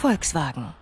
Volkswagen.